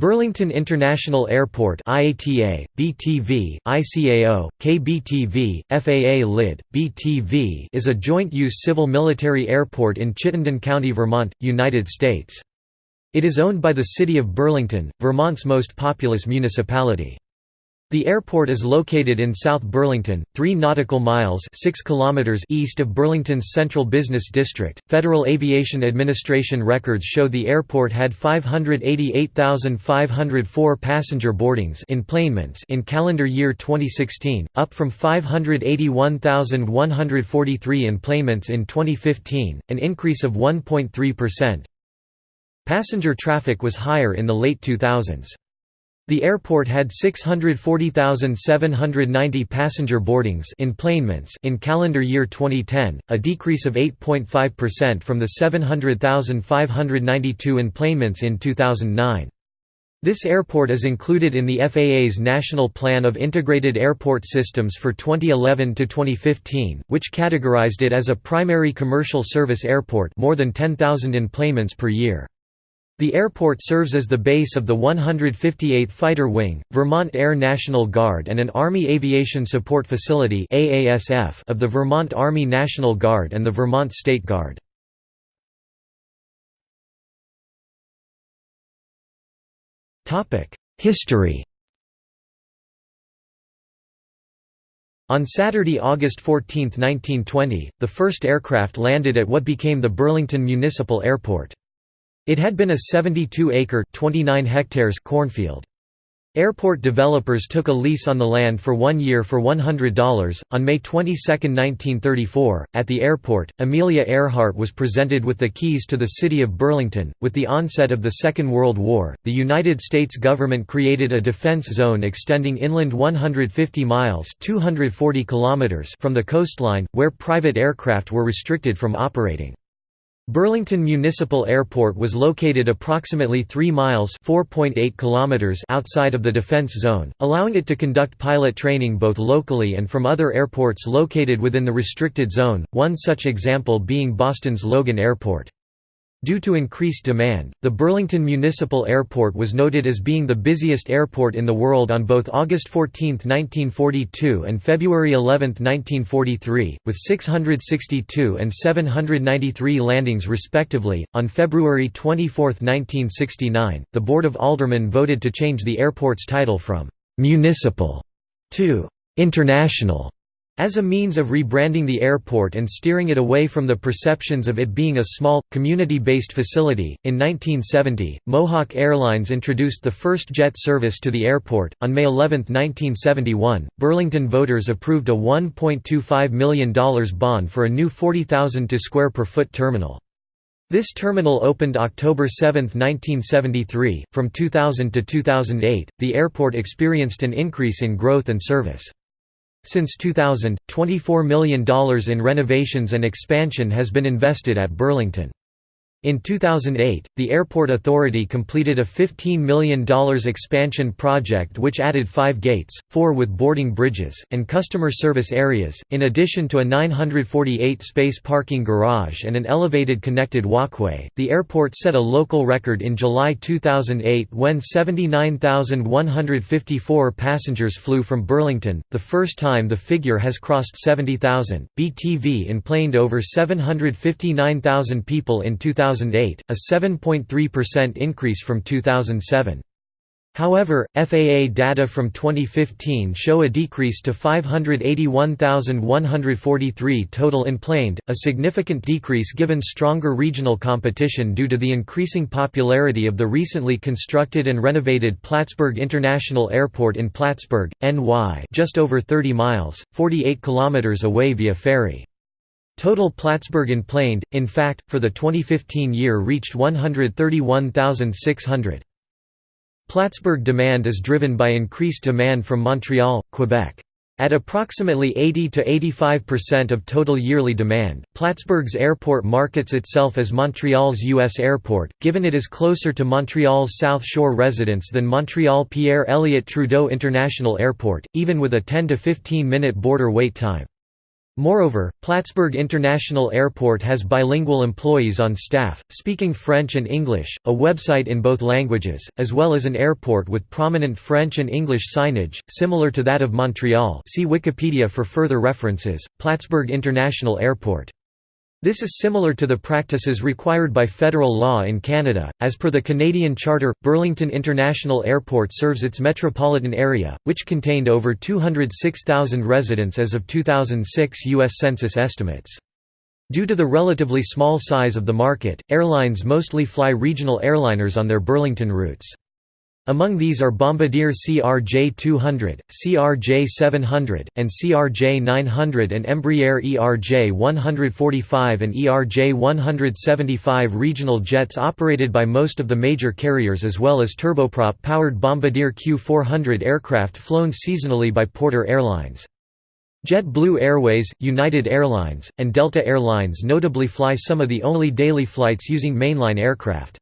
Burlington International Airport IATA, BTV, ICAO, KBTV, FAA LID, BTV is a joint-use civil-military airport in Chittenden County, Vermont, United States. It is owned by the City of Burlington, Vermont's most populous municipality. The airport is located in South Burlington, 3 nautical miles 6 kilometers east of Burlington's Central Business District. Federal Aviation Administration records show the airport had 588,504 passenger boardings enplanements in calendar year 2016, up from 581,143 enplanements in 2015, an increase of 1.3%. Passenger traffic was higher in the late 2000s. The airport had 640,790 passenger boardings enplanements in calendar year 2010, a decrease of 8.5% from the 700,592 enplanements in 2009. This airport is included in the FAA's National Plan of Integrated Airport Systems for 2011 to 2015, which categorized it as a primary commercial service airport, more than 10,000 enplanements per year. The airport serves as the base of the 158th Fighter Wing, Vermont Air National Guard and an Army Aviation Support Facility of the Vermont Army National Guard and the Vermont State Guard. History On Saturday, August 14, 1920, the first aircraft landed at what became the Burlington Municipal Airport. It had been a 72-acre (29 hectares) cornfield. Airport developers took a lease on the land for one year for $100. On May 22, 1934, at the airport, Amelia Earhart was presented with the keys to the city of Burlington. With the onset of the Second World War, the United States government created a defense zone extending inland 150 miles (240 kilometers) from the coastline, where private aircraft were restricted from operating. Burlington Municipal Airport was located approximately 3 miles kilometers outside of the defense zone, allowing it to conduct pilot training both locally and from other airports located within the restricted zone, one such example being Boston's Logan Airport. Due to increased demand, the Burlington Municipal Airport was noted as being the busiest airport in the world on both August 14, 1942 and February 11, 1943, with 662 and 793 landings respectively. On February 24, 1969, the Board of Aldermen voted to change the airport's title from municipal to international as a means of rebranding the airport and steering it away from the perceptions of it being a small, community-based facility, in 1970, Mohawk Airlines introduced the first jet service to the airport. On May 11, 1971, Burlington voters approved a $1.25 million bond for a new 40,000 to square per foot terminal. This terminal opened October 7, 1973. From 2000 to 2008, the airport experienced an increase in growth and service. Since 2000, $24 million in renovations and expansion has been invested at Burlington. In 2008, the Airport Authority completed a $15 million expansion project which added five gates, four with boarding bridges, and customer service areas, in addition to a 948 space parking garage and an elevated connected walkway. The airport set a local record in July 2008 when 79,154 passengers flew from Burlington, the first time the figure has crossed 70,000. BTV enplaned over 759,000 people in 2008. 2008, a 7.3% increase from 2007. However, FAA data from 2015 show a decrease to 581,143 total enplaned, a significant decrease given stronger regional competition due to the increasing popularity of the recently constructed and renovated Plattsburgh International Airport in Plattsburgh, NY just over 30 miles, 48 kilometers away via ferry. Total Plattsburgh enplaned, in fact, for the 2015 year reached 131,600. Plattsburgh demand is driven by increased demand from Montreal, Quebec. At approximately 80 to 85% of total yearly demand, Plattsburgh's airport markets itself as Montreal's U.S. airport, given it is closer to Montreal's South Shore residents than Montreal Pierre Elliott Trudeau International Airport, even with a 10 to 15 minute border wait time. Moreover, Plattsburgh International Airport has bilingual employees on staff, speaking French and English, a website in both languages, as well as an airport with prominent French and English signage, similar to that of Montreal see Wikipedia for further references, Plattsburgh International Airport. This is similar to the practices required by federal law in Canada. As per the Canadian Charter, Burlington International Airport serves its metropolitan area, which contained over 206,000 residents as of 2006 U.S. Census estimates. Due to the relatively small size of the market, airlines mostly fly regional airliners on their Burlington routes. Among these are Bombardier CRJ-200, CRJ-700, and CRJ-900 and Embraer ERJ-145 and ERJ-175 regional jets operated by most of the major carriers as well as turboprop-powered Bombardier Q400 aircraft flown seasonally by Porter Airlines. JetBlue Airways, United Airlines, and Delta Airlines notably fly some of the only daily flights using mainline aircraft.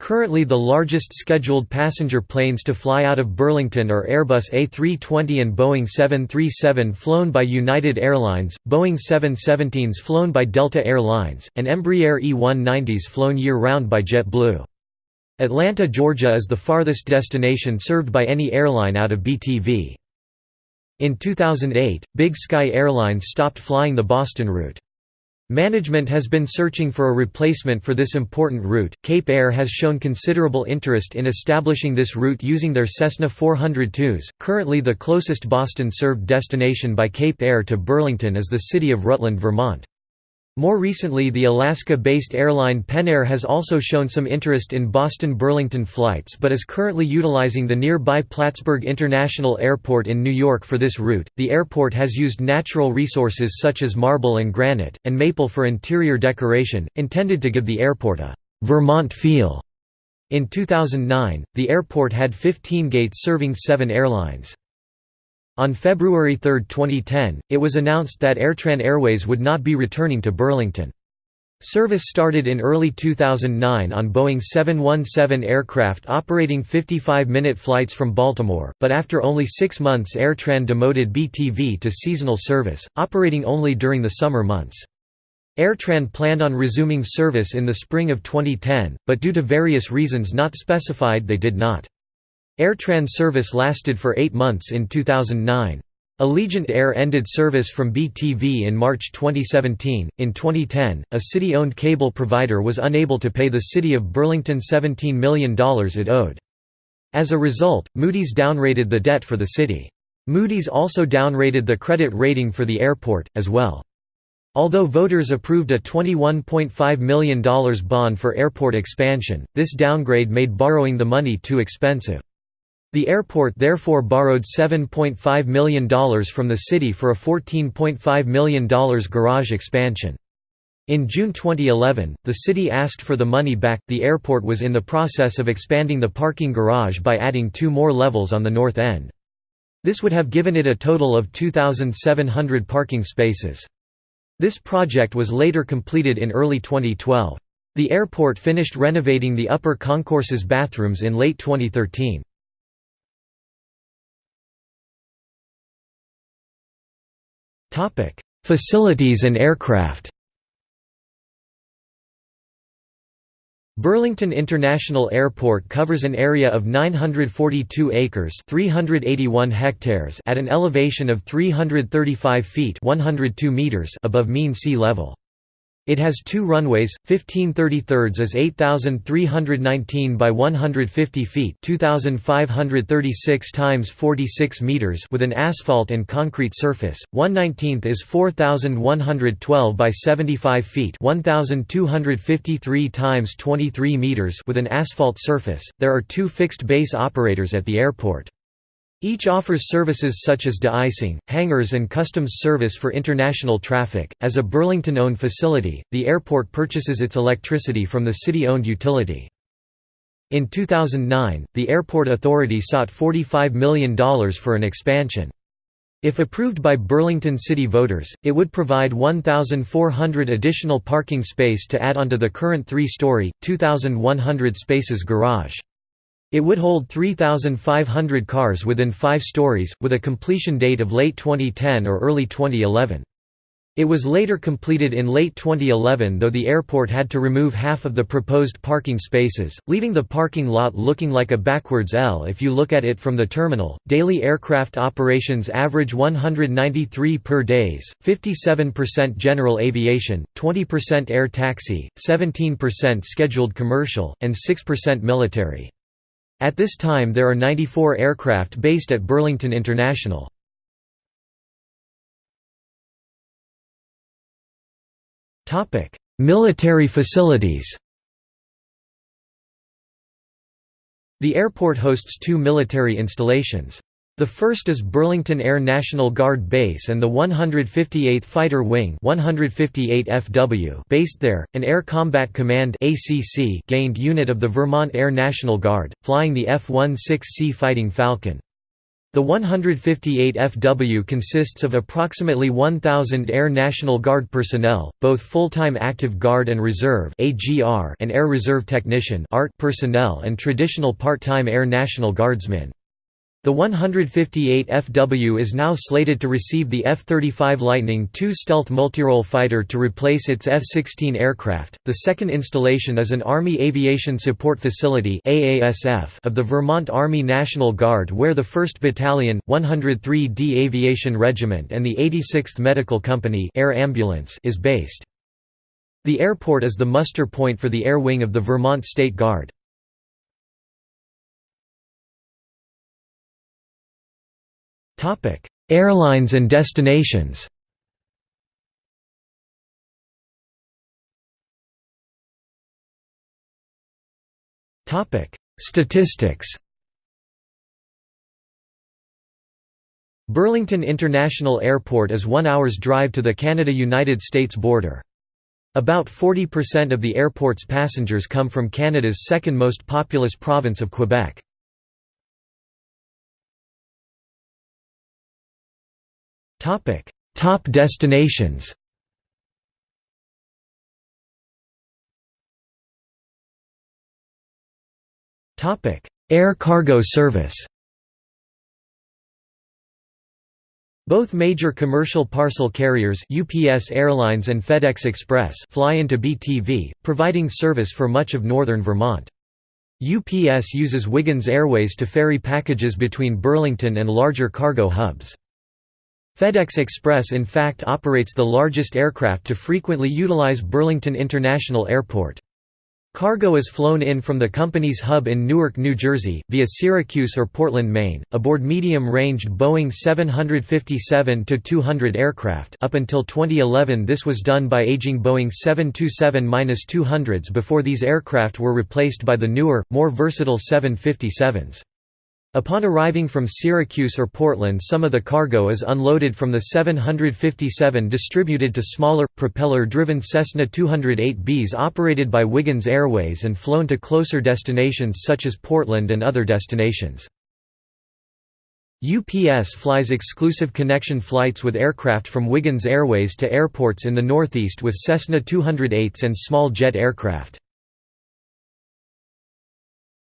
Currently the largest scheduled passenger planes to fly out of Burlington are Airbus A320 and Boeing 737 flown by United Airlines, Boeing 717s flown by Delta Air Lines, and Embraer E190s flown year-round by JetBlue. Atlanta, Georgia is the farthest destination served by any airline out of BTV. In 2008, Big Sky Airlines stopped flying the Boston route. Management has been searching for a replacement for this important route. Cape Air has shown considerable interest in establishing this route using their Cessna 402s. Currently, the closest Boston served destination by Cape Air to Burlington is the city of Rutland, Vermont. More recently the Alaska-based airline Penair has also shown some interest in Boston-Burlington flights but is currently utilizing the nearby Plattsburgh International Airport in New York for this route. The airport has used natural resources such as marble and granite, and maple for interior decoration, intended to give the airport a «Vermont feel». In 2009, the airport had 15 gates serving seven airlines. On February 3, 2010, it was announced that Airtran Airways would not be returning to Burlington. Service started in early 2009 on Boeing 717 aircraft operating 55-minute flights from Baltimore, but after only six months Airtran demoted BTV to seasonal service, operating only during the summer months. Airtran planned on resuming service in the spring of 2010, but due to various reasons not specified they did not. Airtran service lasted for eight months in 2009. Allegiant Air ended service from BTV in March 2017. In 2010, a city owned cable provider was unable to pay the city of Burlington $17 million it owed. As a result, Moody's downgraded the debt for the city. Moody's also downgraded the credit rating for the airport, as well. Although voters approved a $21.5 million bond for airport expansion, this downgrade made borrowing the money too expensive. The airport therefore borrowed $7.5 million from the city for a $14.5 million garage expansion. In June 2011, the city asked for the money back. The airport was in the process of expanding the parking garage by adding two more levels on the north end. This would have given it a total of 2,700 parking spaces. This project was later completed in early 2012. The airport finished renovating the upper concourse's bathrooms in late 2013. Facilities and aircraft Burlington International Airport covers an area of 942 acres 381 hectares at an elevation of 335 feet 102 meters above mean sea level. It has two runways, 15 33 is 8,319 by 150 feet 2,536 times 46 meters with an asphalt and concrete surface, 119th is 4,112 by 75 feet 1,253 times 23 meters with an asphalt surface. There are two fixed base operators at the airport. Each offers services such as de-icing, hangars and customs service for international traffic. As a Burlington-owned facility, the airport purchases its electricity from the city-owned utility. In 2009, the airport authority sought $45 million for an expansion. If approved by Burlington city voters, it would provide 1,400 additional parking space to add onto the current three-story, 2,100 spaces garage. It would hold 3,500 cars within five stories, with a completion date of late 2010 or early 2011. It was later completed in late 2011 though the airport had to remove half of the proposed parking spaces, leaving the parking lot looking like a backwards L if you look at it from the terminal. Daily aircraft operations average 193 per days, 57% general aviation, 20% air taxi, 17% scheduled commercial, and 6% military. At this time there are 94 aircraft based at Burlington International. Military facilities. The airport hosts two military installations. The first is Burlington Air National Guard Base and the 158th Fighter Wing 158 FW based there, an Air Combat Command ACC gained unit of the Vermont Air National Guard, flying the F-16C Fighting Falcon. The 158 FW consists of approximately 1,000 Air National Guard personnel, both full-time active guard and reserve and Air Reserve Technician personnel and traditional part-time Air National Guardsmen. The 158 FW is now slated to receive the F-35 Lightning II stealth multirole fighter to replace its F-16 aircraft. The second installation is an Army Aviation Support Facility (AASF) of the Vermont Army National Guard, where the 1st Battalion, 103d Aviation Regiment, and the 86th Medical Company (Air Ambulance) is based. The airport is the muster point for the Air Wing of the Vermont State Guard. Topic: Airlines and destinations. Topic: Statistics. Burlington International Airport is one hour's drive to the Canada–United States border. About 40% of the airport's passengers come from Canada's second most populous province of Quebec. Topic: Top destinations. Topic: Air cargo service. Both major commercial parcel carriers UPS Airlines and FedEx Express fly into BTV, providing service for much of northern Vermont. UPS uses Wiggins Airways to ferry packages between Burlington and larger cargo hubs. FedEx Express in fact operates the largest aircraft to frequently utilize Burlington International Airport. Cargo is flown in from the company's hub in Newark, New Jersey, via Syracuse or Portland, Maine, aboard medium-ranged Boeing 757-200 aircraft up until 2011 this was done by aging Boeing 727-200s before these aircraft were replaced by the newer, more versatile 757s. Upon arriving from Syracuse or Portland some of the cargo is unloaded from the 757 distributed to smaller, propeller-driven Cessna 208Bs operated by Wiggins Airways and flown to closer destinations such as Portland and other destinations. UPS flies exclusive connection flights with aircraft from Wiggins Airways to airports in the Northeast with Cessna 208s and small jet aircraft.